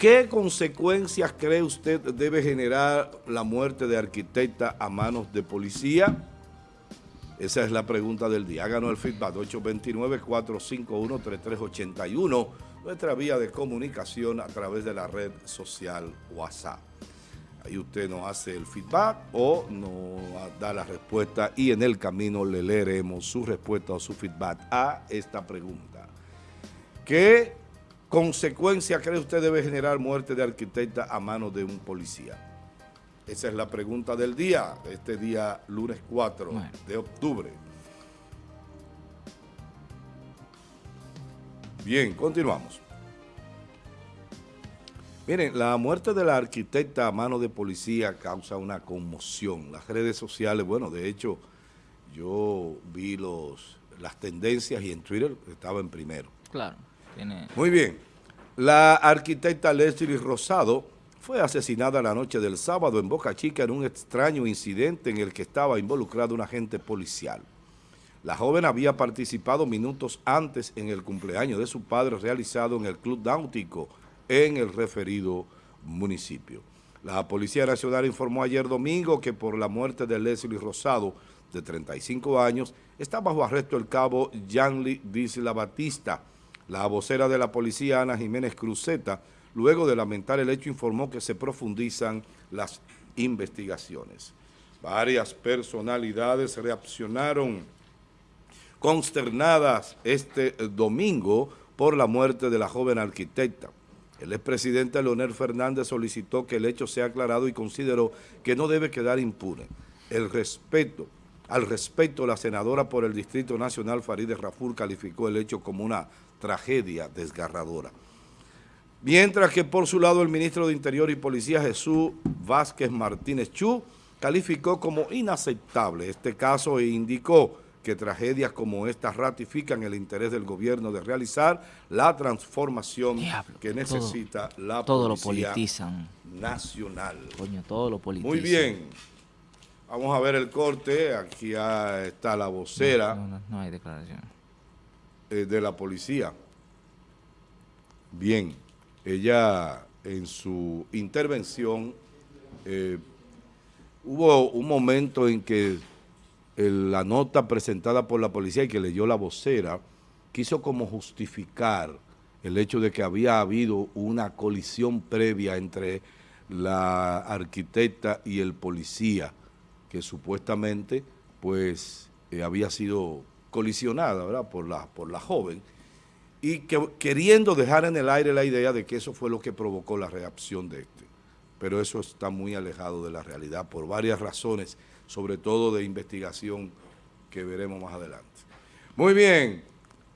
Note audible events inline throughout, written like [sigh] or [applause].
¿Qué consecuencias cree usted debe generar la muerte de arquitecta a manos de policía? Esa es la pregunta del día. Háganos el feedback 829-451-3381, nuestra vía de comunicación a través de la red social WhatsApp. Ahí usted nos hace el feedback o nos da la respuesta y en el camino le leeremos su respuesta o su feedback a esta pregunta. ¿Qué consecuencia cree usted debe generar muerte de arquitecta a manos de un policía? Esa es la pregunta del día, este día lunes 4 de octubre. Bien, continuamos. Miren, la muerte de la arquitecta a mano de policía causa una conmoción. Las redes sociales, bueno, de hecho, yo vi los, las tendencias y en Twitter estaba en primero. Claro. Muy bien. La arquitecta Leslie Rosado fue asesinada la noche del sábado en Boca Chica en un extraño incidente en el que estaba involucrado un agente policial. La joven había participado minutos antes en el cumpleaños de su padre realizado en el Club Náutico en el referido municipio. La Policía Nacional informó ayer domingo que por la muerte de Leslie Rosado, de 35 años, está bajo arresto el cabo Yanli Disla Batista. La vocera de la policía, Ana Jiménez Cruzeta, luego de lamentar el hecho, informó que se profundizan las investigaciones. Varias personalidades reaccionaron consternadas este domingo por la muerte de la joven arquitecta. El expresidente Leonel Fernández solicitó que el hecho sea aclarado y consideró que no debe quedar impune. El respeto, al respecto, la senadora por el Distrito Nacional Farideh Raful calificó el hecho como una tragedia desgarradora. Mientras que por su lado el ministro de Interior y Policía Jesús Vázquez Martínez Chu calificó como inaceptable este caso e indicó que tragedias como esta ratifican el interés del gobierno de realizar la transformación que necesita la todo policía lo politizan. nacional. Coño, todo lo politizan. Muy bien. Vamos a ver el corte. Aquí está la vocera. No, hay declaración. Eh, de la policía. Bien. Ella en su intervención eh, hubo un momento en que la nota presentada por la policía y que leyó la vocera, quiso como justificar el hecho de que había habido una colisión previa entre la arquitecta y el policía, que supuestamente pues eh, había sido colisionada ¿verdad? Por, la, por la joven, y que, queriendo dejar en el aire la idea de que eso fue lo que provocó la reacción de este. Pero eso está muy alejado de la realidad por varias razones sobre todo de investigación que veremos más adelante. Muy bien,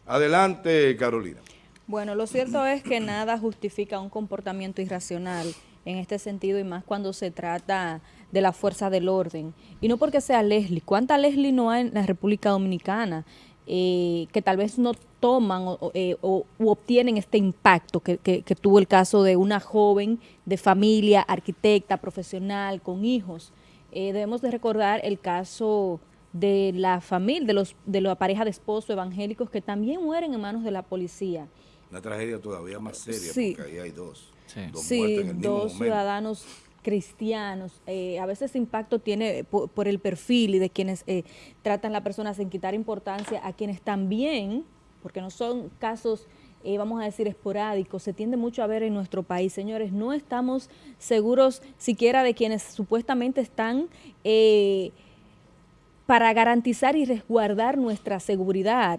adelante Carolina. Bueno, lo cierto es que nada justifica un comportamiento irracional en este sentido y más cuando se trata de la fuerza del orden. Y no porque sea Leslie, ¿cuánta Leslie no hay en la República Dominicana? Eh, que tal vez no toman o, eh, obtienen este impacto que, tuvo el caso de una joven de familia, arquitecta, profesional, con hijos, eh, debemos de recordar el caso de la familia, de los de la pareja de esposos evangélicos que también mueren en manos de la policía. Una tragedia todavía más seria porque ahí hay dos. Sí, dos, ciudadanos cristianos. Eh, a veces impacto tiene por, el perfil y de quienes eh, tratan la persona sin quitar importancia a quienes también, porque no son casos eh, vamos a decir, esporádico, se tiende mucho a ver en nuestro país. Señores, no estamos seguros siquiera de quienes supuestamente están eh, para garantizar y resguardar nuestra seguridad.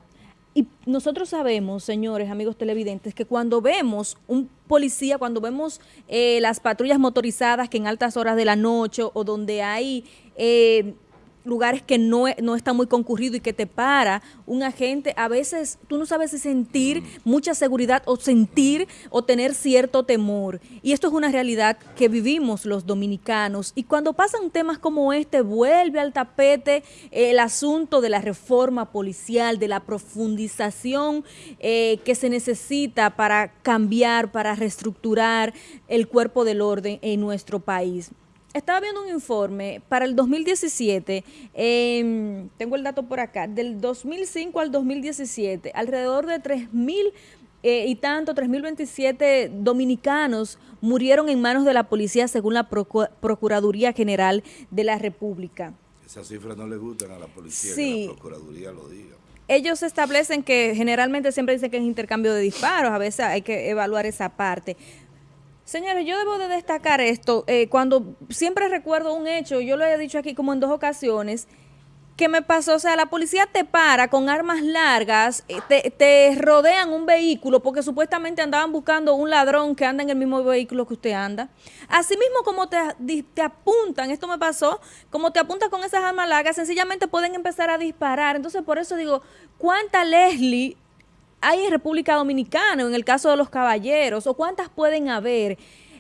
Y nosotros sabemos, señores, amigos televidentes, que cuando vemos un policía, cuando vemos eh, las patrullas motorizadas que en altas horas de la noche o donde hay lugares que no, no está muy concurrido y que te para un agente, a veces tú no sabes si sentir mm. mucha seguridad o sentir o tener cierto temor. Y esto es una realidad que vivimos los dominicanos. Y cuando pasan temas como este, vuelve al tapete el asunto de la reforma policial, de la profundización eh, que se necesita para cambiar, para reestructurar el cuerpo del orden en nuestro país estaba viendo un informe para el 2017, tengo el dato por acá, del 2005 al 2017, alrededor de 3.000 eh, y tanto, 3.027 dominicanos murieron en manos de la policía según la Procuraduría General de la República. Esas cifras no le gustan a la policía, que la Procuraduría lo diga. Ellos establecen que generalmente siempre dicen que es intercambio de disparos, a veces hay que evaluar esa parte. Señores, yo debo de destacar esto, eh, cuando siempre recuerdo un hecho, yo lo he dicho aquí como en dos ocasiones, que me pasó, o sea, la policía te para con armas largas, eh, te, te, rodean un vehículo porque supuestamente andaban buscando un ladrón que anda en el mismo vehículo que usted anda. Así mismo como te, te apuntan, esto me pasó, como te apuntan con esas armas largas, sencillamente pueden empezar a disparar. Entonces, por eso digo, ¿cuánta Leslie hay en República Dominicana, en el caso de los caballeros, o cuántas pueden haber?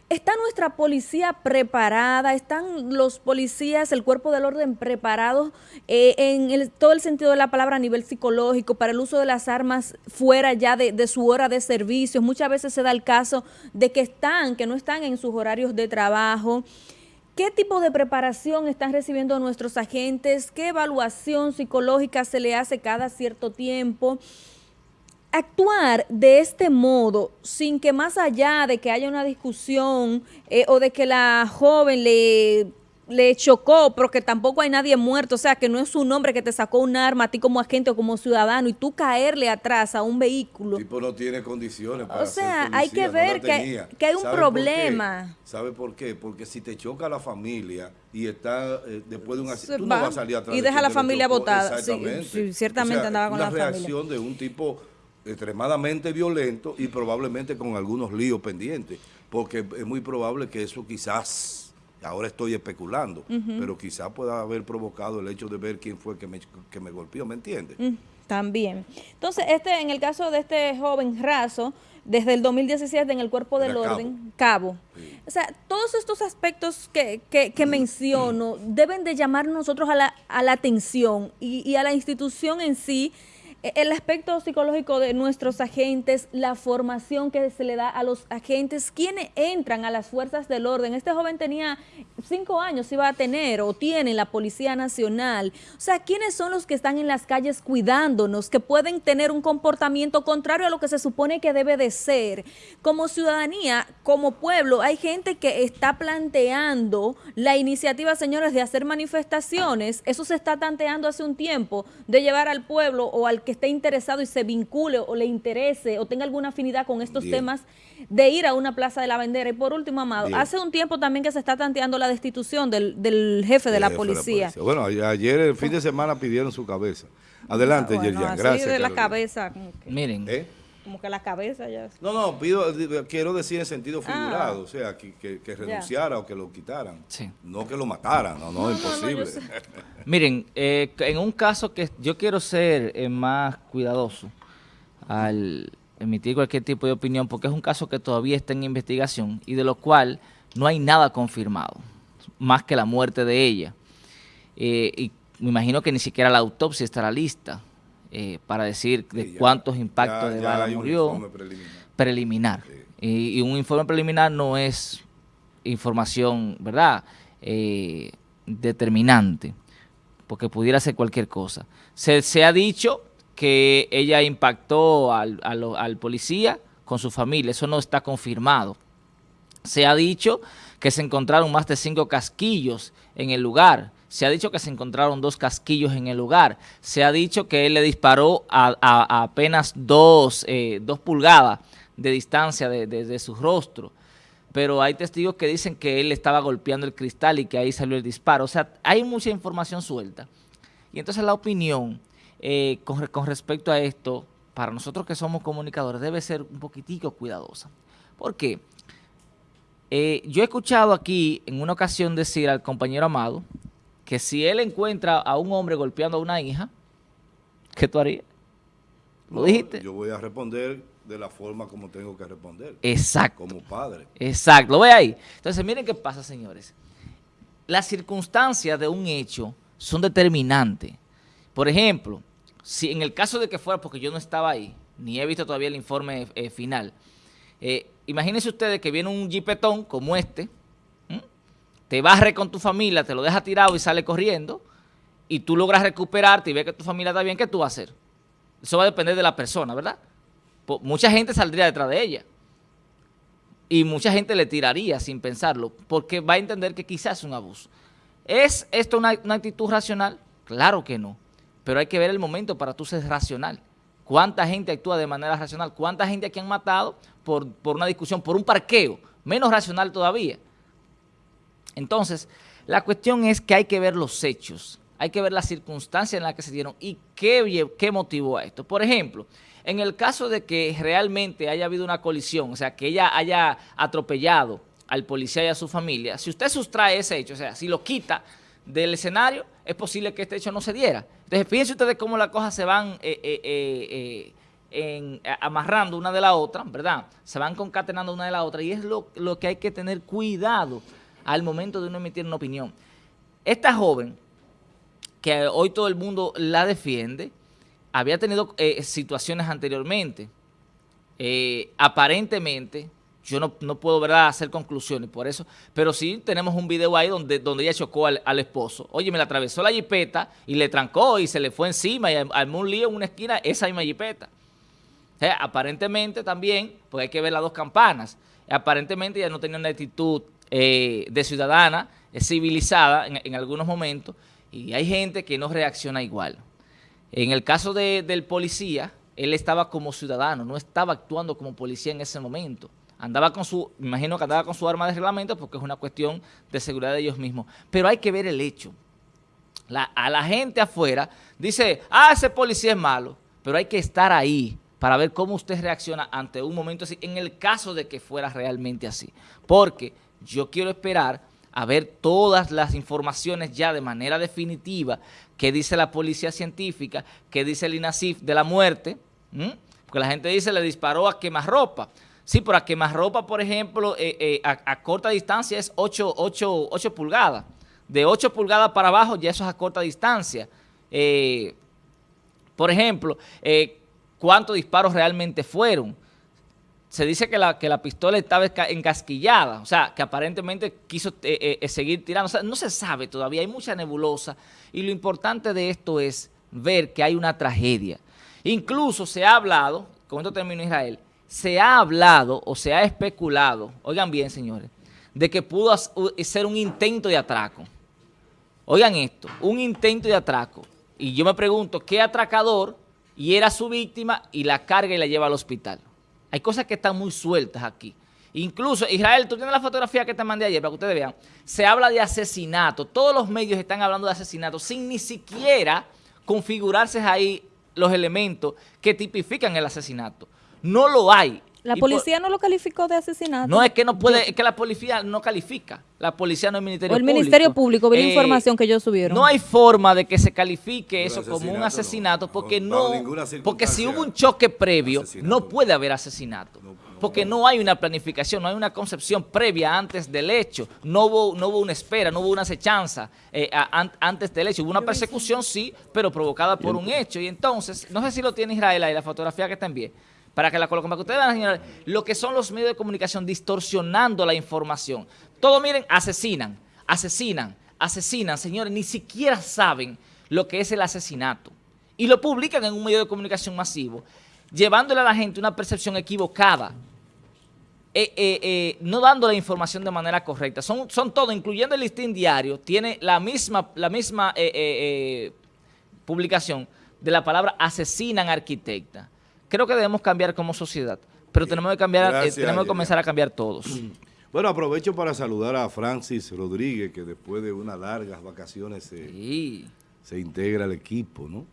¿Está nuestra policía preparada? ¿Están los policías, el cuerpo del orden preparados eh, en todo el sentido de la palabra a nivel psicológico para el uso de las armas fuera ya de, su hora de servicio? Muchas veces se da el caso de que están, que no están en sus horarios de trabajo. ¿Qué tipo de preparación están recibiendo nuestros agentes? ¿Qué evaluación psicológica se le hace cada cierto tiempo? Actuar de este modo sin que más allá de que haya una discusión eh, o de que la joven le, le chocó, pero que tampoco hay nadie muerto, o sea, que no es un hombre que te sacó un arma a ti como agente o como ciudadano y tú caerle atrás a un vehículo. El tipo no tiene condiciones para O sea, hay que ver que, hay un problema. ¿Sabe por qué? Porque si te choca la familia y está eh, después de un accidente, tú no vas a salir atrás. Y deja a la familia botada. Sí, ciertamente andaba con la familia. Una reacción de un tipo extremadamente violento y probablemente con algunos líos pendientes, porque es muy probable que eso quizás, ahora estoy especulando, pero quizás pueda haber provocado el hecho de ver quién fue que me, que me golpeó, ¿me entiendes? también. Entonces, este en el caso de este joven raso, desde el 2017 en el cuerpo del orden, cabo. O sea, todos estos aspectos que, que, menciono deben de llamar nosotros a la, a la atención y, y a la institución en sí, el aspecto psicológico de nuestros agentes, la formación que se le da a los agentes, quienes entran a las fuerzas del orden. Este joven tenía cinco años, iba a tener o tiene la Policía Nacional. O sea, ¿quiénes son los que están en las calles cuidándonos, que pueden tener un comportamiento contrario a lo que se supone que debe de ser? Como ciudadanía, como pueblo, hay gente que está planteando la iniciativa, señores, de hacer manifestaciones. Eso se está tanteando hace un tiempo, de llevar al pueblo o al que esté interesado y se vincule o le interese o tenga alguna afinidad con estos temas de ir a una plaza de la bandera. Y por último, Amado, hace un tiempo también que se está tanteando la destitución del, jefe, de, la policía. Bueno, ayer, el fin de semana, pidieron su cabeza. Adelante, gracias. de la cabeza. Miren. ¿Eh? Como que la cabeza ya... No, no, pido, quiero decir en sentido ah. figurado, o sea, que, que, renunciara o que lo quitaran. Sí. No que lo mataran, no, no, imposible. [laughs] Miren, eh, en un caso que yo quiero ser eh, más cuidadoso al emitir cualquier tipo de opinión, porque es un caso que todavía está en investigación y de lo cual no hay nada confirmado, más que la muerte de ella. Eh, y me imagino que ni siquiera la autopsia estará lista eh, para decir de cuántos impactos de bala murió. Preliminar. Y, un informe preliminar no es información, ¿verdad?, eh, determinante, porque pudiera ser cualquier cosa. Se, ha dicho que ella impactó al, al policía con su familia, eso no está confirmado. Se ha dicho que se encontraron más de cinco casquillos en el lugar, se ha dicho que se encontraron dos casquillos en el lugar. Se ha dicho que él le disparó a, apenas dos, eh, dos, pulgadas de distancia de, su rostro. Pero hay testigos que dicen que él estaba golpeando el cristal y que ahí salió el disparo. O sea, hay mucha información suelta. Y entonces la opinión eh, con, con, respecto a esto, para nosotros que somos comunicadores, debe ser un poquitico cuidadosa. ¿Por qué? Eh, yo he escuchado aquí en una ocasión decir al compañero Amado que si él encuentra a un hombre golpeando a una hija, ¿qué tú harías? ¿Lo dijiste? Yo voy a responder de la forma como tengo que responder. Exacto. Como padre. Exacto, lo ve ahí. Entonces, miren qué pasa, señores. Las circunstancias de un hecho son determinantes. Por ejemplo, si en el caso de que fuera, porque yo no estaba ahí, ni he visto todavía el informe eh, final, eh, imagínense ustedes que viene un jipetón como este, te barre con tu familia, te lo deja tirado y sale corriendo, y tú logras recuperarte y ves que tu familia está bien, ¿qué tú vas a hacer? Eso va a depender de la persona, ¿verdad? mucha gente saldría detrás de ella. Y mucha gente le tiraría sin pensarlo, porque va a entender que quizás es un abuso. ¿Es esto una, actitud racional? Claro que no, pero hay que ver el momento para tú ser racional. ¿Cuánta gente actúa de manera racional? ¿Cuánta gente aquí han matado por, por una discusión, por un parqueo? Menos racional todavía. Entonces, la cuestión es que hay que ver los hechos, hay que ver las circunstancias en las que se dieron y qué, qué motivó a esto. Por ejemplo, en el caso de que realmente haya habido una colisión, o sea, que ella haya atropellado al policía y a su familia, si usted sustrae ese hecho, o sea, si lo quita del escenario, es posible que este hecho no se diera. Entonces, fíjense ustedes cómo las cosas se van eh, eh, eh, amarrando una de la otra, ¿verdad? Se van concatenando una de la otra y es lo que hay que tener cuidado al momento de uno emitir una opinión. Esta joven, que hoy todo el mundo la defiende, había tenido eh, situaciones anteriormente. Eh, aparentemente, yo no, puedo ¿verdad? hacer conclusiones por eso, pero sí tenemos un video ahí donde, donde ella chocó al, esposo. Oye, me la atravesó la jipeta y le trancó y se le fue encima y armó un lío en una esquina esa misma jipeta. aparentemente también, porque hay que ver las dos campanas, aparentemente ella no tenía una actitud eh, de ciudadana civilizada en, algunos momentos y hay gente que no reacciona igual. En el caso del policía, él estaba como ciudadano, no estaba actuando como policía en ese momento. Andaba con su, imagino que andaba con su arma de reglamento porque es una cuestión de seguridad de ellos mismos. Pero hay que ver el hecho. a la gente afuera dice, ah, ese policía es malo. Pero hay que estar ahí para ver cómo usted reacciona ante un momento así, en el caso de que fuera realmente así. Porque yo quiero esperar a ver todas las informaciones ya de manera definitiva que dice la policía científica, que dice el INASIF de la muerte, porque la gente dice le disparó a quemarropa. Sí, pero a quemarropa, por ejemplo, eh, eh, a, corta distancia es 8, 8, pulgadas. De 8 pulgadas para abajo ya eso es a corta distancia. Eh, por ejemplo, ¿cuántos disparos realmente fueron? Se dice que la, pistola estaba encasquillada, o sea, que aparentemente quiso eh, eh, eh, seguir tirando. O sea, no se sabe todavía, hay mucha nebulosa. Y lo importante de esto es ver que hay una tragedia. Incluso se ha hablado, con esto termino Israel, se ha hablado o se ha especulado, oigan bien señores, de que pudo ser un intento de atraco. Oigan esto, un intento de atraco. Y yo me pregunto, ¿qué atracador y era su víctima y la carga y la lleva al hospital? Hay cosas que están muy sueltas aquí. Incluso, Israel, tú tienes la fotografía que te mandé ayer para que ustedes vean. Se habla de asesinato. Todos los medios están hablando de asesinato sin ni siquiera configurarse ahí los elementos que tipifican el asesinato. No lo hay. La policía no lo calificó de asesinato. No, es que no puede, es que la policía no califica. La policía no es Ministerio Público. O el Ministerio Público, vi la eh, información que ellos subieron. No hay forma de que se califique eso como un asesinato porque no, porque si hubo un choque previo, no puede haber asesinato. Porque no hay una planificación, no hay una concepción previa antes del hecho. No hubo, no hubo una espera, no hubo una acechanza eh, antes del hecho. Hubo una persecución, sí, pero provocada por un hecho. Y entonces, no sé si lo tiene Israel ahí, la fotografía que está en bien para que la coloquen, para que ustedes vean, señores, lo que son los medios de comunicación distorsionando la información. Todo, miren, asesinan, asesinan, asesinan, señores, ni siquiera saben lo que es el asesinato. Y lo publican en un medio de comunicación masivo, llevándole a la gente una percepción equivocada, eh, eh, eh, no dando la información de manera correcta. Son, son todo, incluyendo el listín diario, tiene la misma, la misma publicación de la palabra asesinan arquitecta creo que debemos cambiar como sociedad, pero tenemos que cambiar, eh, tenemos que comenzar a cambiar todos. [clears throat] Bueno, aprovecho para saludar a Francis Rodríguez, que después de unas largas vacaciones se, integra al equipo, ¿no?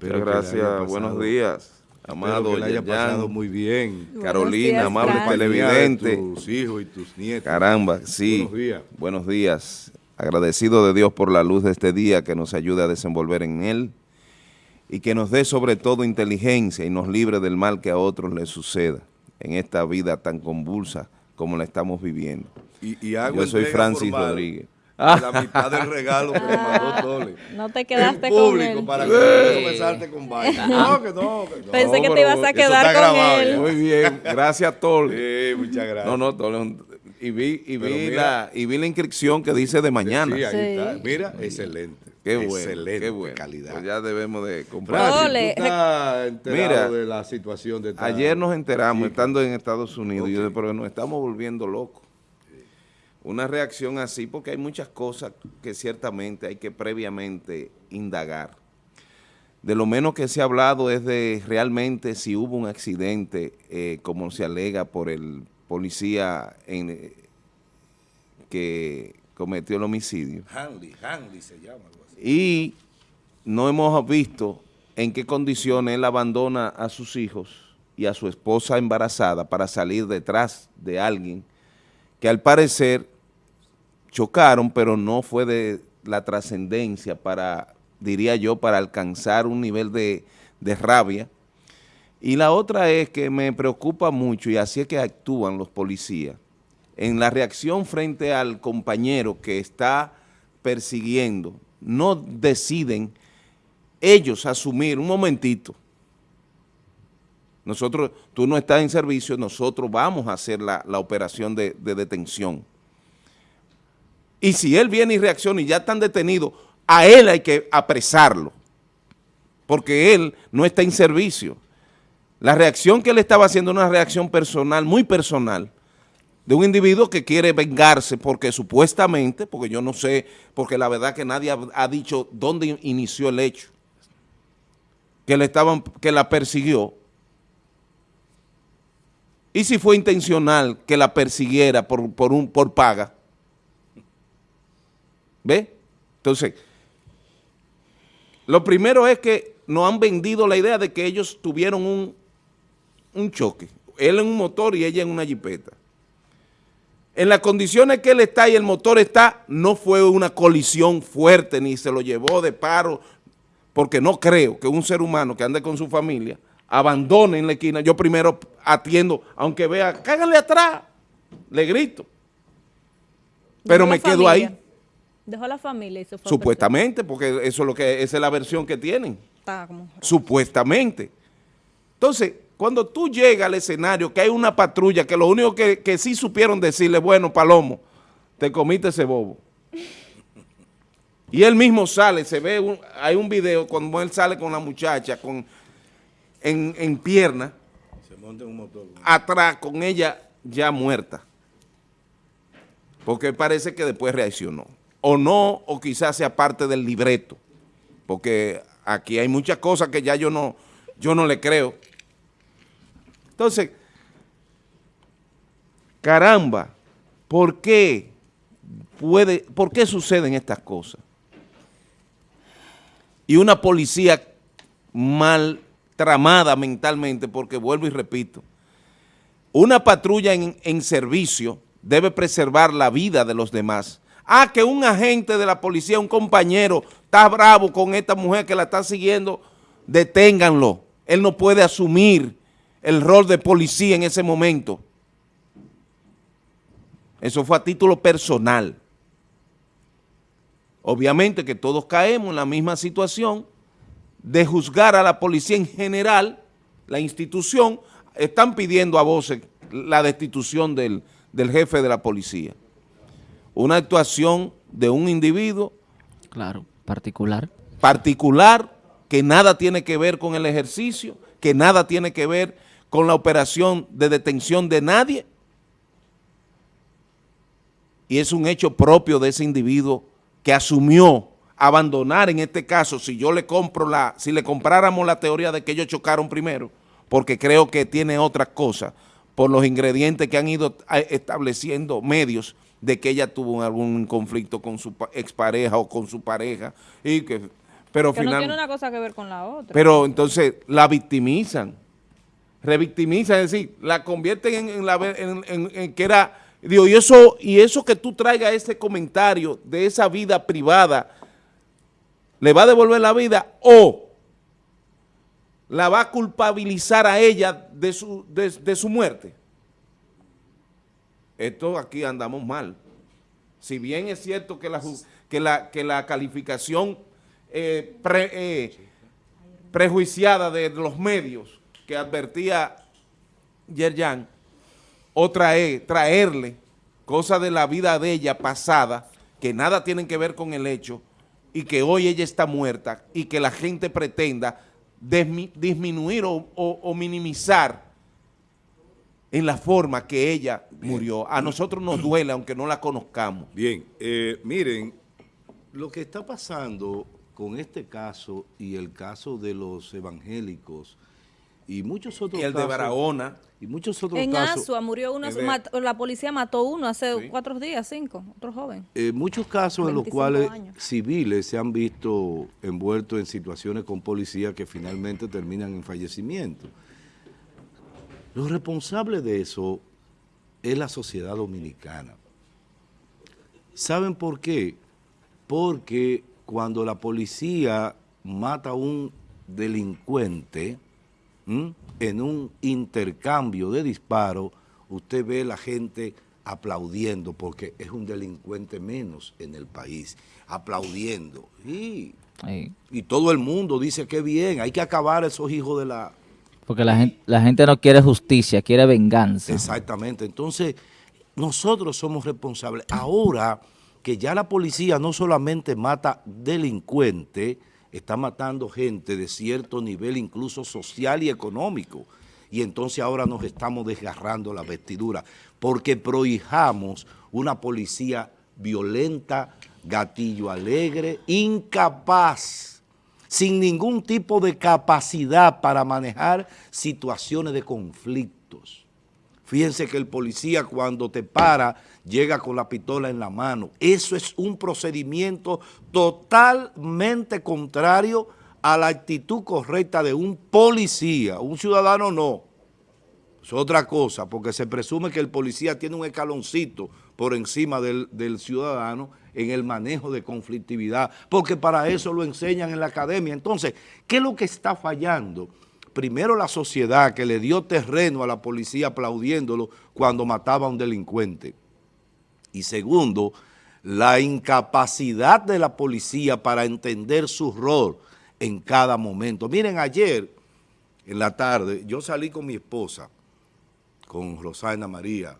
Muchas gracias, buenos días. Amado, que haya pasado muy bien. Carolina, amable televidente. Tus hijos y tus nietos. Caramba, sí. Buenos días. Buenos días. Agradecido de Dios por la luz de este día que nos ayude a desenvolver en él y que nos dé sobre todo inteligencia y nos libre del mal que a otros les suceda en esta vida tan convulsa como la estamos viviendo. Y, Yo soy Francis Rodríguez. La mitad del regalo que le mandó ah, Tole. No te quedaste con él. para que comenzarte con vaina. [laughs] No, que no, que no. Pensé que te ibas a quedar con él. Muy bien, gracias Tole. Sí, muchas gracias. No, no, Tole y vi, y vi, la, y vi la inscripción que dice de mañana. Sí, ahí está. Mira, excelente. Qué bueno, Excelente qué bueno. calidad. Pues ya debemos de comprar. Mira, de la situación de Ayer nos enteramos, estando en Estados Unidos, y yo, pero nos estamos volviendo locos. Una reacción así, porque hay muchas cosas que ciertamente hay que previamente indagar. De lo menos que se ha hablado es de realmente si hubo un accidente, eh, como se alega por el policía en, eh, que cometió el homicidio. Hanley, Hanley se llama y no hemos visto en qué condiciones él abandona a sus hijos y a su esposa embarazada para salir detrás de alguien que al parecer chocaron, pero no fue de la trascendencia para, diría yo, para alcanzar un nivel de, de rabia. Y la otra es que me preocupa mucho, y así es que actúan los policías, en la reacción frente al compañero que está persiguiendo, no deciden ellos asumir, un momentito, nosotros, tú no estás en servicio, nosotros vamos a hacer la, operación de, de, detención. Y si él viene y reacciona y ya están detenidos, a él hay que apresarlo, porque él no está en servicio. La reacción que él estaba haciendo es una reacción personal, muy personal, de un individuo que quiere vengarse porque supuestamente, porque yo no sé, porque la verdad que nadie ha, dicho dónde inició el hecho, que, estaban, que la persiguió, y si fue intencional que la persiguiera por, por, un, por paga, ¿ve? Entonces, lo primero es que nos han vendido la idea de que ellos tuvieron un, un choque, él en un motor y ella en una jipeta en las condiciones que él está y el motor está, no fue una colisión fuerte, ni se lo llevó de paro, porque no creo que un ser humano que ande con su familia abandone en la esquina. Yo primero atiendo, aunque vea, cágale atrás, le grito. Pero me quedo ahí. Dejó la familia y Supuestamente, porque eso es lo que esa es la versión que tienen. Supuestamente. Entonces, cuando tú llegas al escenario, que hay una patrulla, que lo único que, sí supieron decirle, bueno, Palomo, te comiste ese bobo. Y él mismo sale, se ve, hay un video cuando él sale con la muchacha con, en, pierna, se monta en un motor. atrás con ella ya muerta. Porque parece que después reaccionó. O no, o quizás sea parte del libreto. Porque aquí hay muchas cosas que ya yo no, yo no le creo. Entonces, caramba, ¿por qué puede, por qué suceden estas cosas? Y una policía mal tramada mentalmente, porque vuelvo y repito, una patrulla en, en, servicio debe preservar la vida de los demás. Ah, que un agente de la policía, un compañero, está bravo con esta mujer que la está siguiendo, deténganlo. Él no puede asumir el rol de policía en ese momento. Eso fue a título personal. Obviamente que todos caemos en la misma situación de juzgar a la policía en general, la institución, están pidiendo a voces la destitución del, del jefe de la policía. Una actuación de un individuo. Claro, particular. Particular, que nada tiene que ver con el ejercicio, que nada tiene que ver con la operación de detención de nadie. Y es un hecho propio de ese individuo que asumió abandonar en este caso, si yo le compro la, si le compráramos la teoría de que ellos chocaron primero, porque creo que tiene otra cosa, por los ingredientes que han ido estableciendo medios de que ella tuvo algún conflicto con su expareja o con su pareja, y que, pero que no tiene una cosa que ver con la otra. Pero entonces la victimizan revictimiza, es decir, la convierten en, la, en, que era, digo, y eso, y eso que tú traigas ese comentario de esa vida privada, ¿le va a devolver la vida o la va a culpabilizar a ella de su, de, su muerte? Esto aquí andamos mal. Si bien es cierto que la, que la, que la calificación eh, eh, prejuiciada de los medios que advertía Yerjan, es traerle cosas de la vida de ella pasada, que nada tienen que ver con el hecho, y que hoy ella está muerta y que la gente pretenda disminuir o, minimizar en la forma que ella murió. A nosotros nos duele aunque no la conozcamos. Bien, eh, miren, lo que está pasando con este caso y el caso de los evangélicos y muchos otros y el de Barahona y muchos otros en casos. Asua murió uno, la policía mató uno hace cuatro días, cinco, otro joven. Eh, muchos casos en los cuales civiles se han visto envueltos en situaciones con policía que finalmente terminan en fallecimiento. Lo responsable de eso es la sociedad dominicana. ¿Saben por qué? Porque cuando la policía mata a un delincuente, en un intercambio de disparos, usted ve la gente aplaudiendo porque es un delincuente menos en el país, aplaudiendo. Y, y todo el mundo dice que bien, hay que acabar esos hijos de la... Porque la gente, la gente no quiere justicia, quiere venganza. Exactamente, entonces nosotros somos responsables. Ahora que ya la policía no solamente mata delincuentes, está matando gente de cierto nivel, incluso social y económico. Y entonces ahora nos estamos desgarrando la vestidura porque prohijamos una policía violenta, gatillo alegre, incapaz, sin ningún tipo de capacidad para manejar situaciones de conflictos. Fíjense que el policía cuando te para llega con la pistola en la mano. Eso es un procedimiento totalmente contrario a la actitud correcta de un policía. Un ciudadano no. Es otra cosa, porque se presume que el policía tiene un escaloncito por encima del, del, ciudadano en el manejo de conflictividad, porque para eso lo enseñan en la academia. Entonces, ¿qué es lo que está fallando? Primero la sociedad que le dio terreno a la policía aplaudiéndolo cuando mataba a un delincuente. Y segundo, la incapacidad de la policía para entender su rol en cada momento. Miren, ayer en la tarde yo salí con mi esposa, con Rosana María,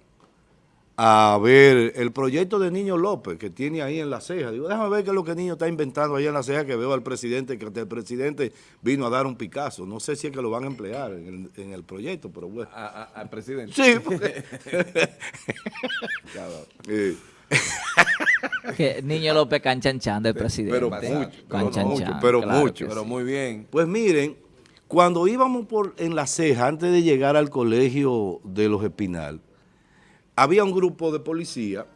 a ver el proyecto de Niño López que tiene ahí en la ceja. Digo, déjame ver qué es lo que el niño está inventando ahí en la ceja que veo al presidente, que el presidente vino a dar un Picasso. No sé si es que lo van a emplear en el, proyecto, pero bueno. ¿Al presidente? Sí. [laughs] Porque... [laughs] que Niño López canchanchan del presidente. Pero mucho, pero mucho, pero mucho. Pero muy bien. Pues miren, cuando íbamos por en la ceja, antes de llegar al colegio de los Espinal, había un grupo de policía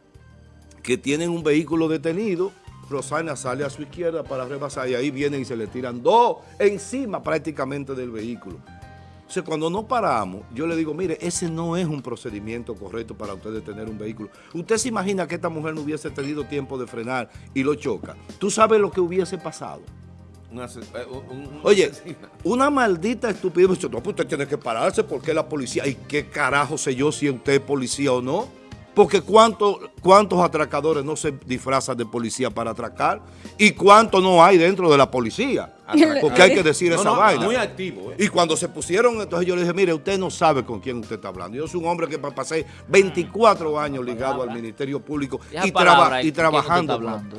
que tienen un vehículo detenido, Rosana sale a su izquierda para rebasar y ahí vienen y se le tiran dos encima prácticamente del vehículo. Entonces, cuando no paramos, yo le digo, mire, ese no es un procedimiento correcto para usted detener un vehículo. Usted se imagina que esta mujer no hubiese tenido tiempo de frenar y lo choca. ¿Tú sabes lo que hubiese pasado? Eh, Oye, una maldita estupidez. No, pues usted tiene que pararse porque la policía. ¿Y qué carajo sé yo si usted es policía o no? Porque ¿cuántos, cuántos atracadores no se disfrazan de policía para atracar y cuánto no hay dentro de la policía. Porque hay que decir esa vaina. Muy activo. ¿eh? Y cuando se pusieron, entonces yo le dije, mire, usted no sabe con quién usted está hablando. Yo soy un hombre que pasé 24 años ligado al Ministerio Público y, y trabajando. Hablando,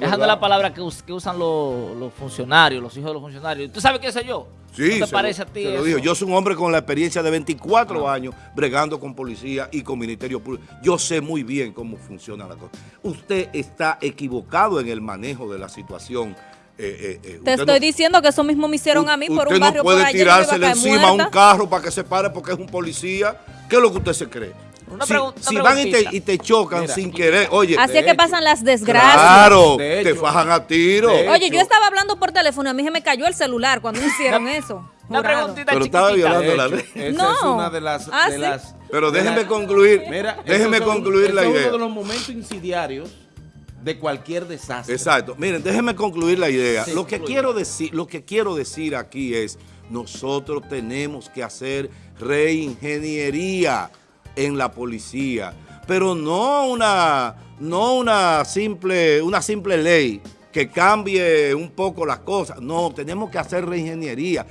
Dejando la palabra que, usan los, funcionarios, los hijos de los funcionarios. ¿Tú sabes qué sé yo? Sí, te parece a ti lo digo. Yo soy un hombre con la experiencia de 24 ah. años bregando con policía y con Ministerio Público. Yo sé muy bien cómo funciona la cosa. Usted está equivocado en el manejo de la situación eh, eh, eh, Te estoy diciendo que eso mismo me hicieron a mí por un barrio no puede tirársele encima a un carro para que se pare porque es un policía. ¿Qué es lo que usted se cree? si, van y te, chocan sin querer, oye. Así es que pasan las desgracias. Claro, te fajan a tiro. Oye, yo estaba hablando por teléfono, a mí se me cayó el celular cuando hicieron [laughs] eso. Una preguntita Pero estaba violando la ley. Esa es una de las... Ah, Pero déjenme concluir, déjenme concluir la idea. Es uno de los momentos insidiarios de cualquier desastre. Exacto. Miren, déjenme concluir la idea. lo, que quiero decir, lo que quiero decir aquí es, nosotros tenemos que hacer reingeniería en la policía, pero no una, no una simple, una simple ley que cambie un poco las cosas. No, tenemos que hacer reingeniería.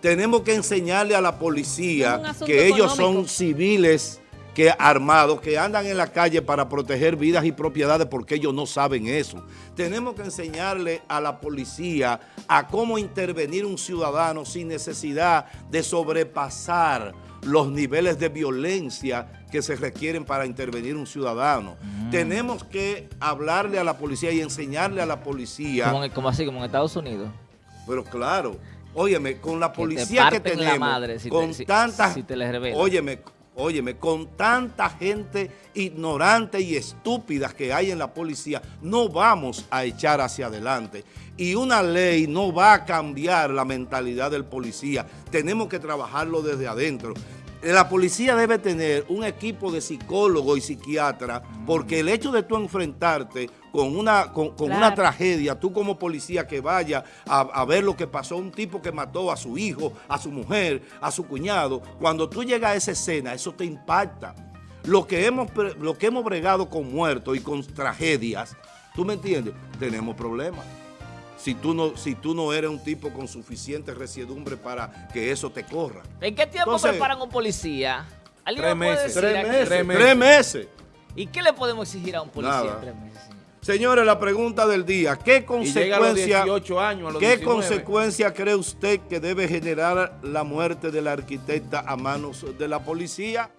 Tenemos que enseñarle a la policía que ellos son civiles que armados que andan en la calle para proteger vidas y propiedades porque ellos no saben eso. Tenemos que enseñarle a la policía a cómo intervenir un ciudadano sin necesidad de sobrepasar los niveles de violencia que se requieren para intervenir un ciudadano. Mm. Tenemos que hablarle a la policía y enseñarle a la policía... Como, así, como en Estados Unidos. Pero claro, óyeme, con la policía que, tenemos, madre con tantas... óyeme, óyeme, con tanta gente ignorante y estúpida que hay en la policía, no vamos a echar hacia adelante. Y una ley no va a cambiar la mentalidad del policía. Tenemos que trabajarlo desde adentro la policía debe tener un equipo de psicólogos y psiquiatras porque el hecho de tú enfrentarte con una, con, una tragedia, tú como policía que vaya a, ver lo que pasó, un tipo que mató a su hijo, a su mujer, a su cuñado, cuando tú llegas a esa escena, eso te impacta. Lo que hemos, lo que hemos bregado con muertos y con tragedias, ¿tú me entiendes? Tenemos problemas si tú no, si tú no eres un tipo con suficiente resiedumbre para que eso te corra. ¿En qué tiempo preparan un policía? Tres meses. Tres meses. tres meses. ¿Y qué le podemos exigir a un policía en tres meses? Señores, la pregunta del día, ¿qué consecuencia, ¿qué consecuencia cree usted que debe generar la muerte del arquitecta a manos de la policía?